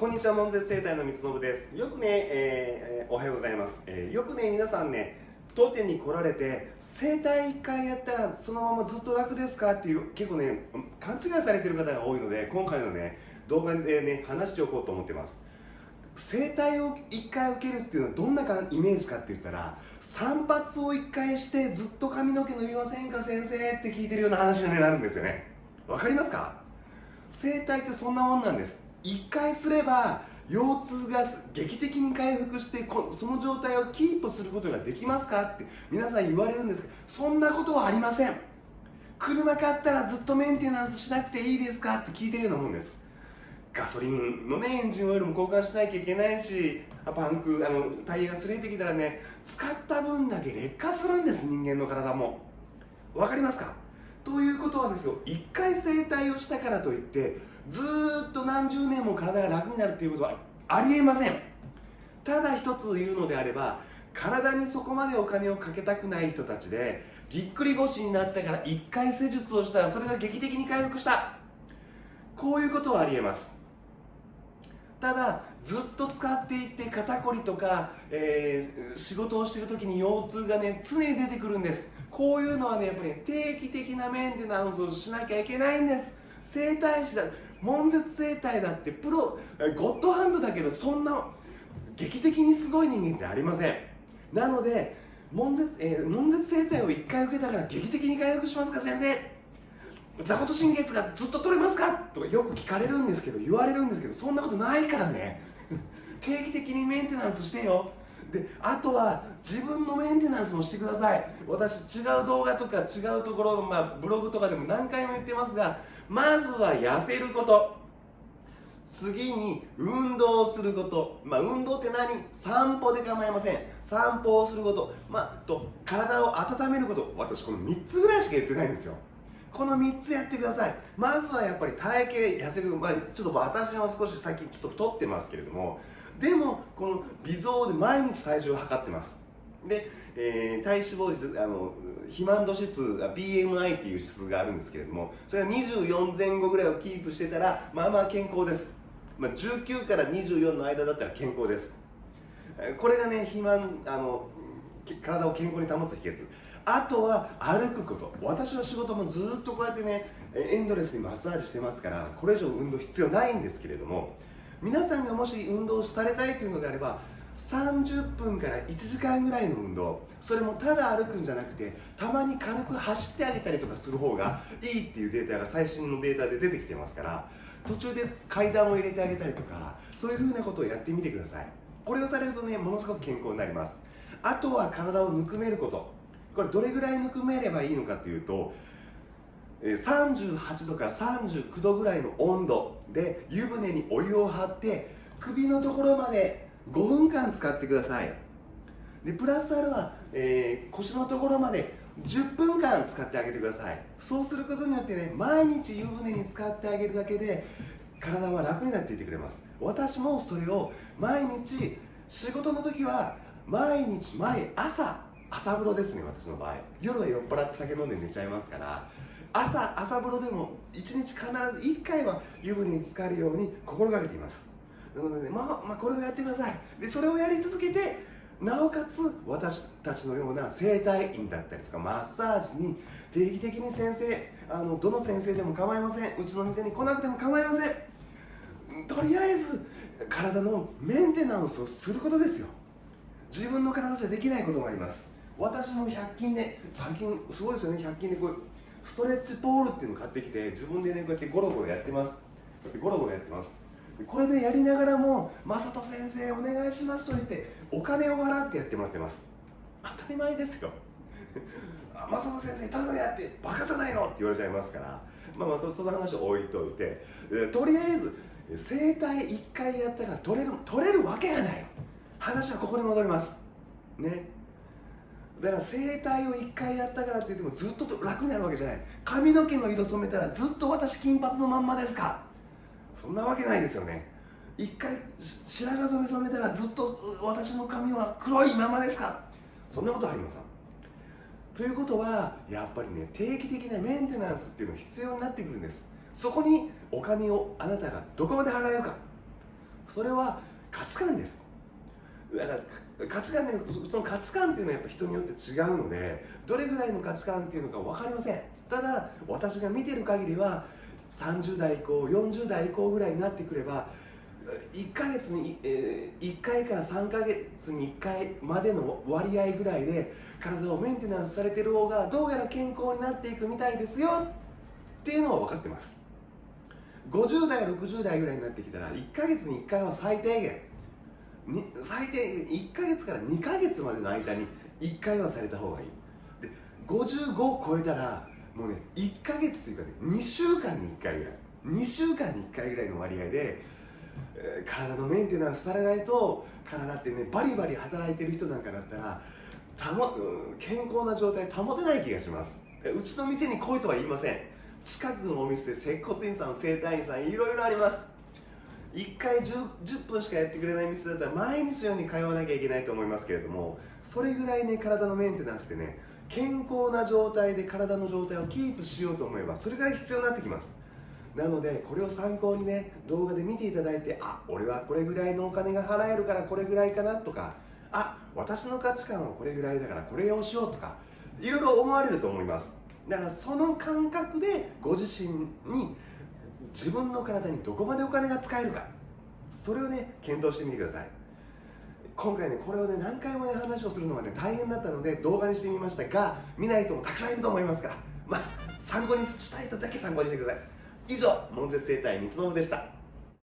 こんにちは、門絶生態の三信です。よくね、えー、おはようございます。えー、よくね、皆さんね、当店に来られて、整体1回やったらそのままずっと楽ですかっていう、結構ね、勘違いされてる方が多いので、今回のね、動画でね、話しておこうと思ってます。整体を1回受けるっていうのはどんなイメージかって言ったら散髪を1回してずっと髪の毛伸びませんか先生って聞いてるような話になるんですよねわかりますか？整体ってそんなもんなんです1回すれば腰痛が劇的に回復してその状態をキープすることができますかって皆さん言われるんですけどそんなことはありません。車買ったらずっとメンテナンスしなくていいですかって聞いてるようなもんです。ガソリンのねエンジンオイルも交換しなきゃいけないしパンクあのタイヤが擦れてきたらね使った分だけ劣化するんです人間の体も。分かりますか？ということはですよ1回整体をしたからといってずっと何十年も体が楽になるということはありえません。ただ一つ言うのであれば体にそこまでお金をかけたくない人たちでぎっくり腰になったから1回施術をしたらそれが劇的に回復した。こういうことはありえます。ただずっと使っていって肩こりとか、えー、仕事をしている時に腰痛がね常に出てくるんです。こういうのはねやっぱり、定期的なメンテナンスをしなきゃいけないんです。整体師だ悶絶整体だってプロゴッドハンドだけどそんな劇的にすごい人間じゃありません。なので悶絶,、えー、悶絶整体を1回受けたから劇的に回復しますか先生。座骨神経痛がずっと取れますか？とかよく聞かれるんですけど言われるんですけどそんなことないからね。定期的にメンテナンスしてよ。であとは自分のメンテナンスもしてください。私違う動画とか違うところ、まあ、ブログとかでも何回も言ってますがまずは痩せること。次に運動すること、まあ、運動って何？散歩で構いません。散歩をすること、まあ、と体を温めること。私この3つぐらいしか言ってないんですよ。この3つやってください。まずはやっぱり体型痩せる、まあ、ちょっと私は少し最近ちょっと太ってますけれどもでもこの微増で毎日体重を測ってます。で、えー、体脂肪率あの肥満度指数 BMI っていう指数があるんですけれどもそれが24前後ぐらいをキープしてたらまあまあ健康です、まあ、19から24の間だったら健康です。これがね肥満あの体を健康に保つ秘訣。あとは歩くこと。私の仕事もずっとこうやってねエンドレスにマッサージしてますからこれ以上運動必要ないんですけれども皆さんがもし運動されたいというのであれば30分から1時間ぐらいの運動それもただ歩くんじゃなくてたまに軽く走ってあげたりとかする方がいいっていうデータが最新のデータで出てきてますから途中で階段を入れてあげたりとかそういうふうなことをやってみてください。これをされるとねものすごく健康になります。あとは体をぬくめること。これどれぐらいぬくめればいいのかっていうと38度から39度ぐらいの温度で湯船にお湯を張って首のところまで5分間使ってください。でプラスアルファ、えー、腰のところまで10分間使ってあげてください。そうすることによってね毎日湯船に使ってあげるだけで体は楽になっていてくれます。私もそれを毎日仕事の時は毎日毎朝朝風呂ですね私の場合。夜は酔っ払って酒飲んで寝ちゃいますから朝朝風呂でも1日必ず1回は湯船に浸かるように心がけています。なので、ね、まあ、まあ、これをやってください。でそれをやり続けてなおかつ私たちのような整体院だったりとかマッサージに定期的に先生あのどの先生でも構いません。うちの店に来なくても構いません。とりあえず体のメンテナンスをすることですよ。自分の体じゃできないこともあります。私も100均で最近すごいですよね。100均でこうストレッチポールっていうのを買ってきて自分でねこうやってゴロゴロやってます。こうやってゴロゴロやってます。これでやりながらも「正人先生お願いします」と言ってお金を払ってやってもらってます。当たり前ですよ。正人先生ただやってバカじゃないの？って言われちゃいますから。まあまあその話を置いといて。とりあえず整体1回やったら取れる取れるわけがない。話はここに戻ります。ね。だから整体を1回やったからって言ってもずっと楽になるわけじゃない。髪の毛の色染めたらずっと私金髪のまんまですか。そんなわけないですよね。1回白髪染め染めたらずっと私の髪は黒いままですか。そんなことありません。ということはやっぱりね定期的なメンテナンスっていうのが必要になってくるんです。そこにお金をあなたがどこまで払えるか。それは価値観です。だから価値観ねその価値観っていうのはやっぱ人によって違うのでどれぐらいの価値観っていうのか分かりません。ただ私が見てる限りは30代以降40代以降ぐらいになってくれば1ヶ月に、えー、1回から3ヶ月に1回までの割合ぐらいで体をメンテナンスされてる方がどうやら健康になっていくみたいですよっていうのは分かってます。50代60代ぐらいになってきたら1ヶ月に1回は最低限最低1ヶ月から2ヶ月までの間に1回はされた方がいい。で55を超えたらもうね1ヶ月というかね2週間に1回ぐらい。2週間に1回ぐらいの割合で、体のメンテナンスされないと体ってねバリバリ働いてる人なんかだったらたも健康な状態保てない気がします。うちの店に来いとは言いません。近くのお店で接骨院さん整体院さんいろいろあります。1回 10, 10, 分しかやってくれない店だったら毎日のように通わなきゃいけないと思いますけれどもそれぐらいね体のメンテナンスってね健康な状態で体の状態をキープしようと思えばそれが必要になってきます。なのでこれを参考にね動画で見ていただいてあ俺はこれぐらいのお金が払えるからこれぐらいかなとかあ私の価値観はこれぐらいだからこれをしようとかいろいろ思われると思います。だからその感覚でご自身に自分の体にどこまでお金が使えるか。それをね検討してみてください。今回ねこれをね何回もね話をするのがね大変だったので動画にしてみましたが見ない人もたくさんいると思いますから。まあ参考にしたい人だけ参考にしてください。以上門絶生態三つ信でした。